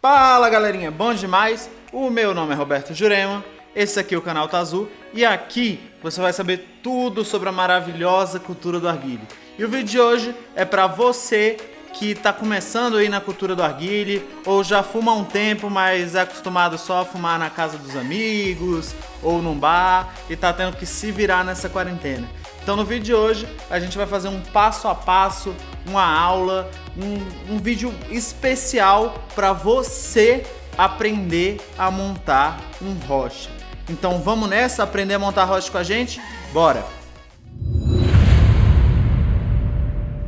Fala galerinha, bom demais? O meu nome é Roberto Jurema, esse aqui é o canal Tá Azul e aqui você vai saber tudo sobre a maravilhosa cultura do arguile. E o vídeo de hoje é para você que está começando aí na cultura do arguile ou já fuma há um tempo, mas é acostumado só a fumar na casa dos amigos ou num bar e está tendo que se virar nessa quarentena. Então no vídeo de hoje a gente vai fazer um passo a passo, uma aula, um, um vídeo especial para você aprender a montar um rocha. Então vamos nessa, aprender a montar rocha com a gente? Bora!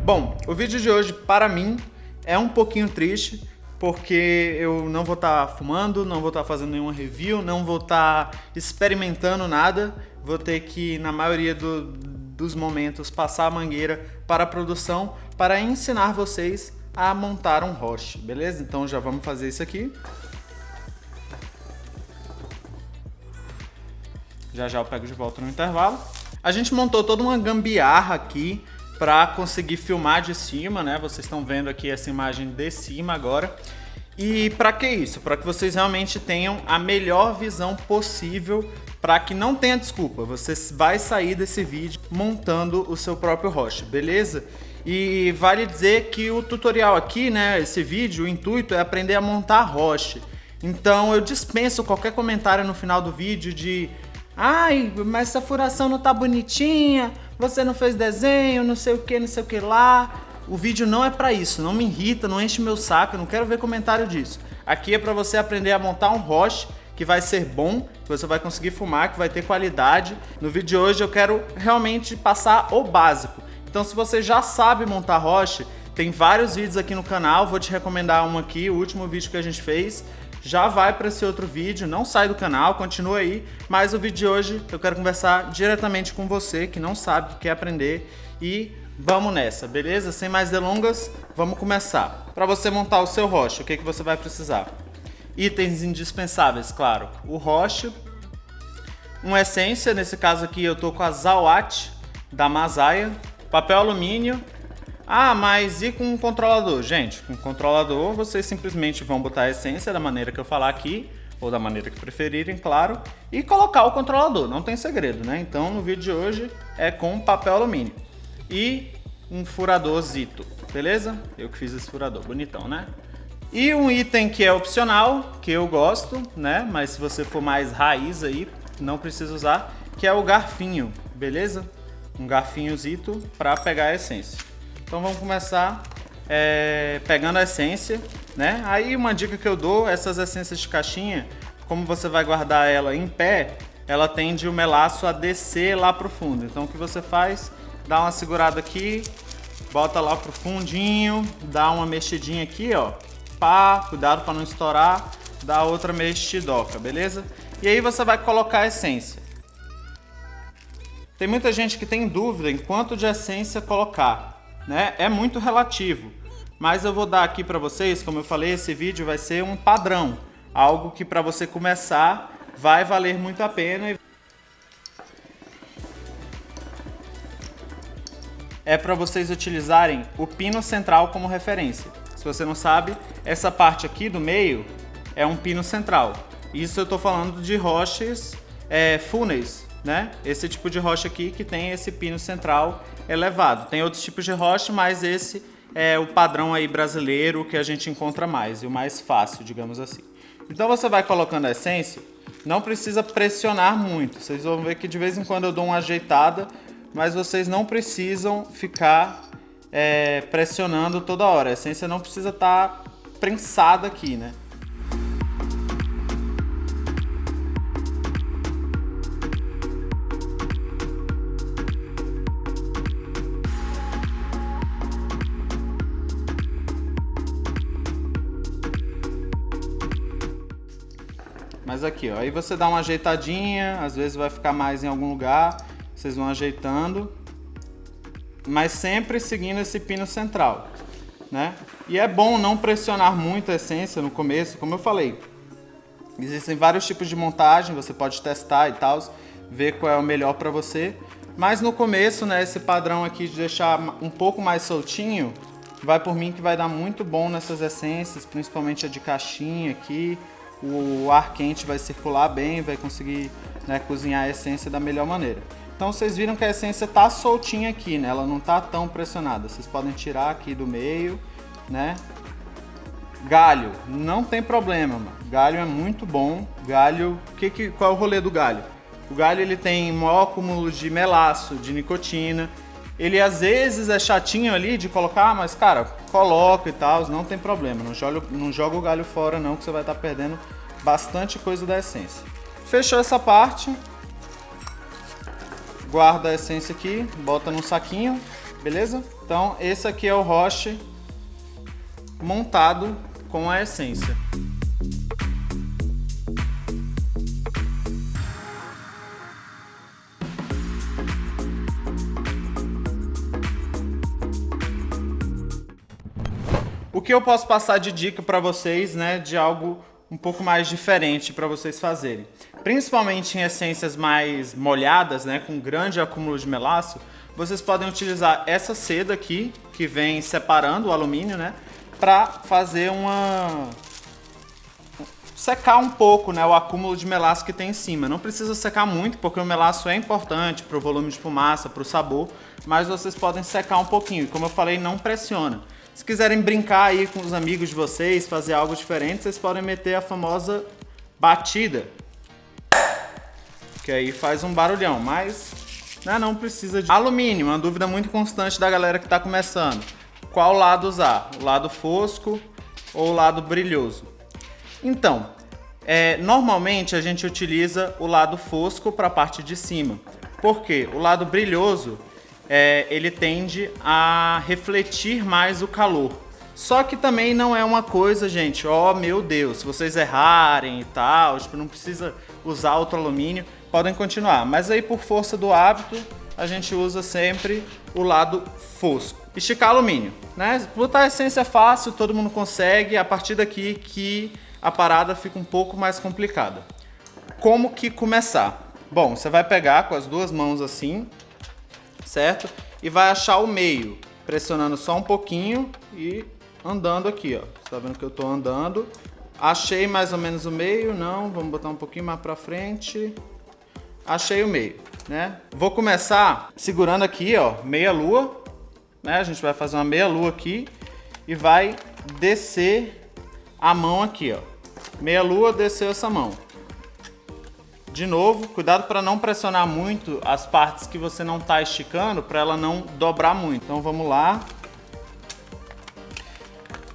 Bom, o vídeo de hoje para mim é um pouquinho triste, porque eu não vou estar tá fumando, não vou estar tá fazendo nenhuma review, não vou estar tá experimentando nada, vou ter que, na maioria do, dos momentos, passar a mangueira para a produção para ensinar vocês a montar um roche, beleza? Então já vamos fazer isso aqui. Já já eu pego de volta no intervalo. A gente montou toda uma gambiarra aqui para conseguir filmar de cima, né? Vocês estão vendo aqui essa imagem de cima agora. E para que isso? Para que vocês realmente tenham a melhor visão possível para que não tenha desculpa. Você vai sair desse vídeo montando o seu próprio rocha, beleza? E vale dizer que o tutorial aqui, né, esse vídeo, o intuito é aprender a montar rocha. Então eu dispenso qualquer comentário no final do vídeo de Ai, mas essa furação não tá bonitinha, você não fez desenho, não sei o que, não sei o que lá. O vídeo não é para isso, não me irrita, não enche meu saco, eu não quero ver comentário disso. Aqui é para você aprender a montar um roche que vai ser bom, que você vai conseguir fumar, que vai ter qualidade. No vídeo de hoje eu quero realmente passar o básico. Então se você já sabe montar roche, tem vários vídeos aqui no canal, vou te recomendar um aqui, o último vídeo que a gente fez, já vai para esse outro vídeo, não sai do canal, continua aí, mas o vídeo de hoje eu quero conversar diretamente com você que não sabe, que quer aprender e vamos nessa, beleza? Sem mais delongas, vamos começar. Para você montar o seu rocha, o que, que você vai precisar? Itens indispensáveis, claro, o rocha, uma essência, nesse caso aqui eu tô com a Zawat da Masaya, papel alumínio, ah, mas e com o controlador? Gente, com o controlador vocês simplesmente vão botar a essência da maneira que eu falar aqui, ou da maneira que preferirem, claro, e colocar o controlador, não tem segredo, né? Então no vídeo de hoje é com papel alumínio e um furador Zito, beleza? Eu que fiz esse furador, bonitão, né? E um item que é opcional, que eu gosto, né? Mas se você for mais raiz aí, não precisa usar, que é o garfinho, beleza? Um garfinho Zito para pegar a essência. Então vamos começar é, pegando a essência, né? Aí uma dica que eu dou, essas essências de caixinha, como você vai guardar ela em pé, ela tende o melaço a descer lá pro fundo. Então o que você faz? Dá uma segurada aqui, bota lá pro fundinho, dá uma mexidinha aqui, ó. Pá, cuidado para não estourar, dá outra mexidoca, beleza? E aí você vai colocar a essência. Tem muita gente que tem dúvida em quanto de essência colocar né, é muito relativo. Mas eu vou dar aqui para vocês, como eu falei, esse vídeo vai ser um padrão. Algo que para você começar vai valer muito a pena. É para vocês utilizarem o pino central como referência. Se você não sabe, essa parte aqui do meio é um pino central. Isso eu estou falando de rochas é, fúneis, né? Esse tipo de rocha aqui que tem esse pino central elevado. Tem outros tipos de rocha, mas esse é o padrão aí brasileiro que a gente encontra mais e o mais fácil, digamos assim. Então você vai colocando a essência, não precisa pressionar muito. Vocês vão ver que de vez em quando eu dou uma ajeitada, mas vocês não precisam ficar é, pressionando toda hora. A essência não precisa estar tá prensada aqui, né? Mas aqui, ó, aí você dá uma ajeitadinha, às vezes vai ficar mais em algum lugar, vocês vão ajeitando, mas sempre seguindo esse pino central, né? E é bom não pressionar muito a essência no começo, como eu falei. Existem vários tipos de montagem, você pode testar e tal, ver qual é o melhor para você. Mas no começo, né, esse padrão aqui de deixar um pouco mais soltinho, Vai por mim que vai dar muito bom nessas essências, principalmente a de caixinha aqui. O ar quente vai circular bem, vai conseguir né, cozinhar a essência da melhor maneira. Então vocês viram que a essência tá soltinha aqui, né? Ela não tá tão pressionada. Vocês podem tirar aqui do meio, né? Galho, não tem problema, mano. Galho é muito bom. Galho, que, que, qual é o rolê do galho? O galho ele tem maior acúmulo de melaço, de nicotina. Ele às vezes é chatinho ali de colocar, mas cara, coloca e tal, não tem problema. Não joga, não joga o galho fora não, que você vai estar tá perdendo bastante coisa da essência. Fechou essa parte, guarda a essência aqui, bota num saquinho, beleza? Então esse aqui é o roche montado com a essência. O que eu posso passar de dica para vocês, né, de algo um pouco mais diferente para vocês fazerem. Principalmente em essências mais molhadas, né, com grande acúmulo de melaço, vocês podem utilizar essa seda aqui, que vem separando o alumínio, né, para fazer uma secar um pouco né, o acúmulo de melaço que tem em cima. Não precisa secar muito, porque o melaço é importante para o volume de fumaça, para o sabor, mas vocês podem secar um pouquinho. Como eu falei, não pressiona. Se quiserem brincar aí com os amigos de vocês, fazer algo diferente, vocês podem meter a famosa batida. Que aí faz um barulhão, mas né, não precisa de... Alumínio, uma dúvida muito constante da galera que está começando. Qual lado usar? O lado fosco ou o lado brilhoso? Então, é, normalmente a gente utiliza o lado fosco para a parte de cima. Porque o lado brilhoso é, ele tende a refletir mais o calor. Só que também não é uma coisa, gente, ó oh, meu Deus, se vocês errarem e tal, tipo, não precisa usar outro alumínio, podem continuar. Mas aí por força do hábito, a gente usa sempre o lado fosco. Esticar alumínio, né? Botar a essência é fácil, todo mundo consegue, a partir daqui que a parada fica um pouco mais complicada. Como que começar? Bom, você vai pegar com as duas mãos assim, certo? E vai achar o meio, pressionando só um pouquinho e andando aqui, ó. Você tá vendo que eu tô andando. Achei mais ou menos o meio, não, vamos botar um pouquinho mais pra frente. Achei o meio, né? Vou começar segurando aqui, ó, meia lua, né? A gente vai fazer uma meia lua aqui e vai descer a mão aqui, ó. Meia lua, desceu essa mão. De novo, cuidado para não pressionar muito as partes que você não está esticando, para ela não dobrar muito. Então vamos lá.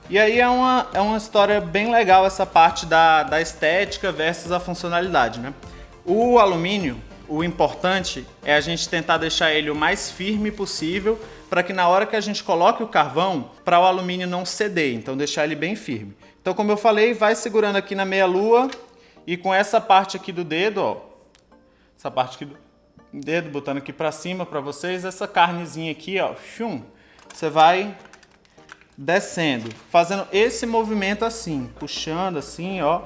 E aí é uma, é uma história bem legal essa parte da, da estética versus a funcionalidade, né? O alumínio, o importante é a gente tentar deixar ele o mais firme possível para que na hora que a gente coloque o carvão, para o alumínio não ceder, então deixar ele bem firme. Então como eu falei, vai segurando aqui na meia lua, e com essa parte aqui do dedo, ó, essa parte aqui do dedo, botando aqui pra cima pra vocês, essa carnezinha aqui, ó, chum, você vai descendo, fazendo esse movimento assim, puxando assim, ó,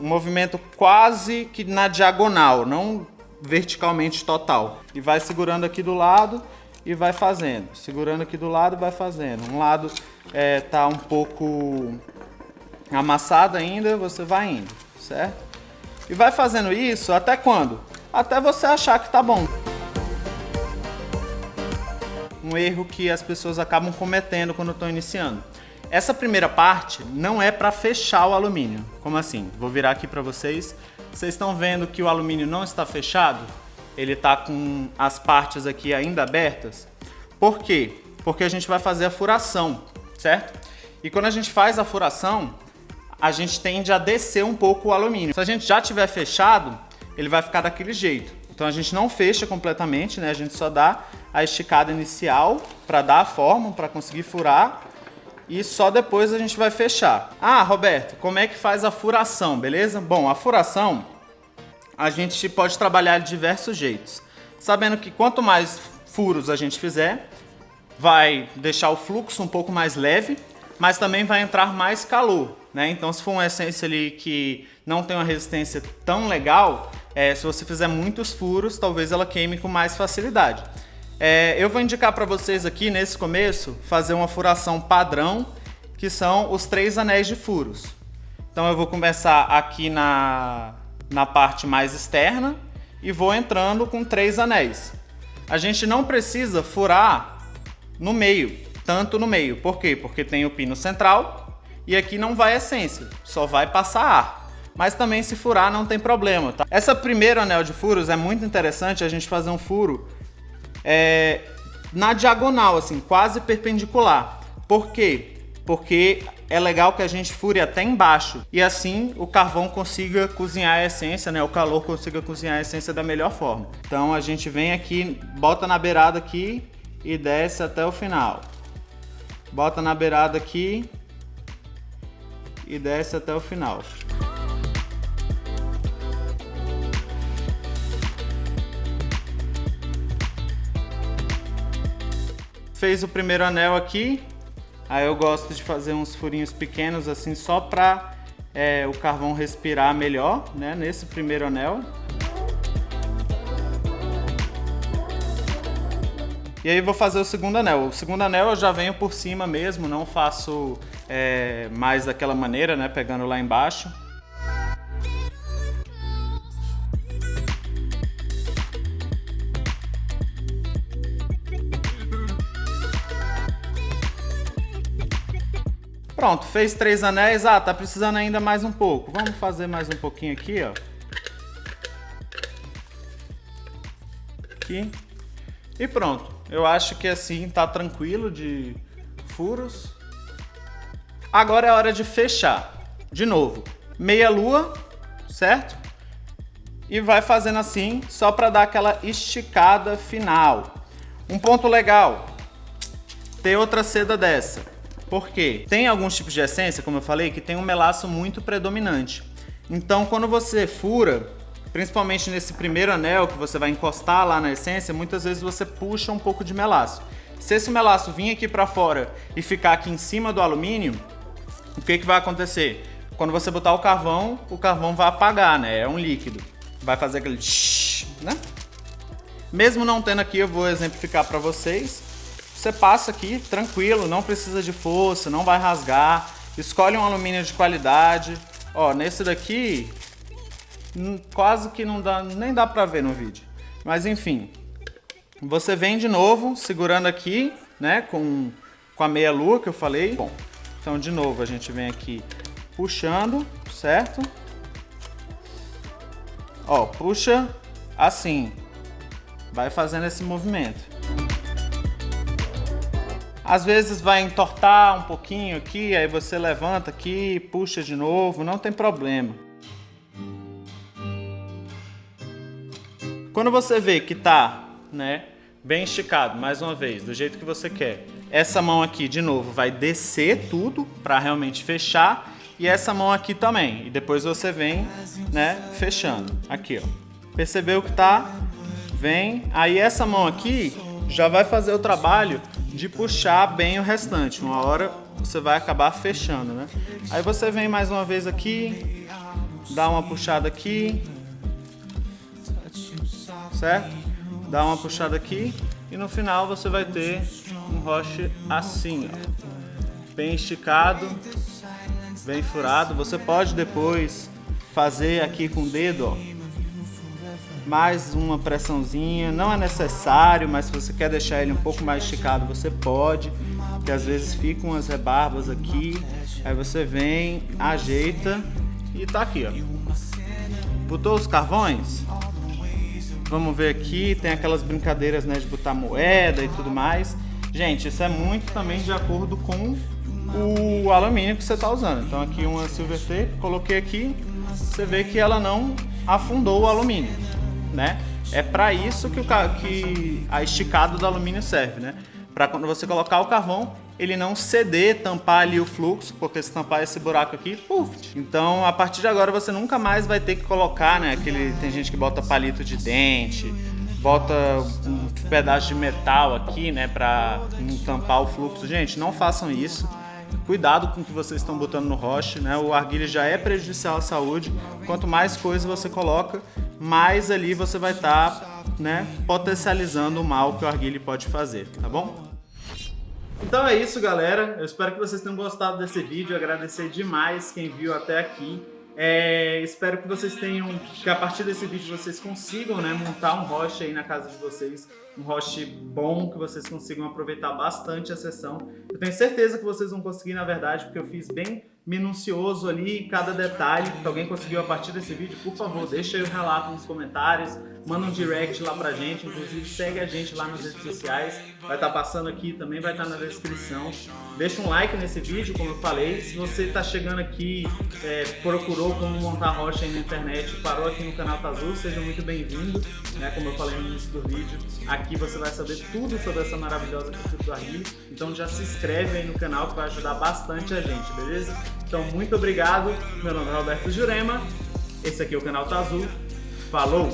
um movimento quase que na diagonal, não verticalmente total. E vai segurando aqui do lado e vai fazendo, segurando aqui do lado vai fazendo. Um lado é, tá um pouco amassado ainda, você vai indo certo? E vai fazendo isso até quando? Até você achar que tá bom. Um erro que as pessoas acabam cometendo quando estão iniciando. Essa primeira parte não é para fechar o alumínio. Como assim? Vou virar aqui para vocês. Vocês estão vendo que o alumínio não está fechado? Ele está com as partes aqui ainda abertas. Por quê? Porque a gente vai fazer a furação, certo? E quando a gente faz a furação, a gente tende a descer um pouco o alumínio. Se a gente já tiver fechado, ele vai ficar daquele jeito. Então a gente não fecha completamente, né? A gente só dá a esticada inicial para dar a forma, para conseguir furar. E só depois a gente vai fechar. Ah, Roberto, como é que faz a furação, beleza? Bom, a furação a gente pode trabalhar de diversos jeitos. Sabendo que quanto mais furos a gente fizer, vai deixar o fluxo um pouco mais leve, mas também vai entrar mais calor. Né? Então se for uma essência ali que não tem uma resistência tão legal, é, se você fizer muitos furos, talvez ela queime com mais facilidade. É, eu vou indicar para vocês aqui, nesse começo, fazer uma furação padrão, que são os três anéis de furos. Então eu vou começar aqui na, na parte mais externa e vou entrando com três anéis. A gente não precisa furar no meio, tanto no meio. Por quê? Porque tem o pino central e aqui não vai essência, só vai passar ar. Mas também se furar não tem problema, tá? Essa primeiro anel de furos é muito interessante a gente fazer um furo é, na diagonal, assim, quase perpendicular. Por quê? Porque é legal que a gente fure até embaixo e assim o carvão consiga cozinhar a essência, né? O calor consiga cozinhar a essência da melhor forma. Então a gente vem aqui, bota na beirada aqui e desce até o final. Bota na beirada aqui e desce até o final. fez o primeiro anel aqui, aí eu gosto de fazer uns furinhos pequenos assim só para é, o carvão respirar melhor, né, nesse primeiro anel. E aí vou fazer o segundo anel. O segundo anel eu já venho por cima mesmo, não faço é, mais daquela maneira, né, pegando lá embaixo. Pronto, fez três anéis. Ah, tá precisando ainda mais um pouco. Vamos fazer mais um pouquinho aqui, ó. Aqui. E pronto. Eu acho que assim tá tranquilo de furos. Agora é hora de fechar. De novo, meia lua, certo? E vai fazendo assim, só para dar aquela esticada final. Um ponto legal, ter outra seda dessa. Porque tem alguns tipos de essência, como eu falei, que tem um melaço muito predominante. Então, quando você fura, principalmente nesse primeiro anel que você vai encostar lá na essência, muitas vezes você puxa um pouco de melaço. Se esse melaço vir aqui para fora e ficar aqui em cima do alumínio, o que, que vai acontecer? Quando você botar o carvão, o carvão vai apagar, né? É um líquido. Vai fazer aquele né? Mesmo não tendo aqui, eu vou exemplificar para vocês. Você passa aqui tranquilo, não precisa de força, não vai rasgar. Escolhe um alumínio de qualidade. Ó, nesse daqui, quase que não dá, nem dá pra ver no vídeo. Mas enfim, você vem de novo, segurando aqui, né, com, com a meia lua que eu falei. Bom, então de novo a gente vem aqui puxando, certo? Ó, puxa assim, vai fazendo esse movimento. Às vezes vai entortar um pouquinho aqui, aí você levanta aqui, puxa de novo, não tem problema. Quando você vê que tá, né, bem esticado, mais uma vez, do jeito que você quer, essa mão aqui, de novo, vai descer tudo para realmente fechar e essa mão aqui também. E depois você vem, né, fechando. Aqui, ó. Percebeu que tá? Vem. Aí essa mão aqui já vai fazer o trabalho de puxar bem o restante. Uma hora você vai acabar fechando, né? Aí você vem mais uma vez aqui, dá uma puxada aqui, certo? Dá uma puxada aqui e no final você vai ter um roche assim, ó. Bem esticado, bem furado. Você pode depois fazer aqui com o dedo, ó mais uma pressãozinha, não é necessário, mas se você quer deixar ele um pouco mais esticado, você pode, que às vezes ficam umas rebarbas aqui, aí você vem, ajeita e tá aqui, ó. Botou os carvões? Vamos ver aqui, tem aquelas brincadeiras, né, de botar moeda e tudo mais. Gente, isso é muito também de acordo com o alumínio que você está usando. Então aqui uma silver tape, coloquei aqui, você vê que ela não afundou o alumínio né? É para isso que, o, que a esticada do alumínio serve, né? Para quando você colocar o carvão, ele não ceder, tampar ali o fluxo, porque se tampar esse buraco aqui, puf. Então, a partir de agora você nunca mais vai ter que colocar, né? Aquele, tem gente que bota palito de dente, bota um pedaço de metal aqui, né, para tampar o fluxo. Gente, não façam isso. Cuidado com o que vocês estão botando no roche, né? O arguilha já é prejudicial à saúde. Quanto mais coisa você coloca, mais ali você vai estar tá né, potencializando o mal que o arguile pode fazer, tá bom? Então é isso, galera. Eu espero que vocês tenham gostado desse vídeo. Agradecer demais quem viu até aqui. É, espero que vocês tenham, que a partir desse vídeo vocês consigam né, montar um host aí na casa de vocês, um host bom, que vocês consigam aproveitar bastante a sessão. Eu tenho certeza que vocês vão conseguir, na verdade, porque eu fiz bem minucioso ali cada detalhe. Se alguém conseguiu a partir desse vídeo, por favor, deixa aí o relato nos comentários, manda um direct lá pra gente, inclusive segue a gente lá nas redes sociais, vai estar tá passando aqui, também vai estar tá na descrição. Deixa um like nesse vídeo, como eu falei, se você está chegando aqui, é, procurou como montar rocha aí na internet, parou aqui no canal Tazul, seja muito bem-vindo, né, como eu falei no início do vídeo, aqui você vai saber tudo sobre essa maravilhosa cultura do então já se inscreve aí no canal que vai ajudar bastante a gente, beleza? Então muito obrigado, meu nome é Roberto Jurema, esse aqui é o canal Tazul, falou!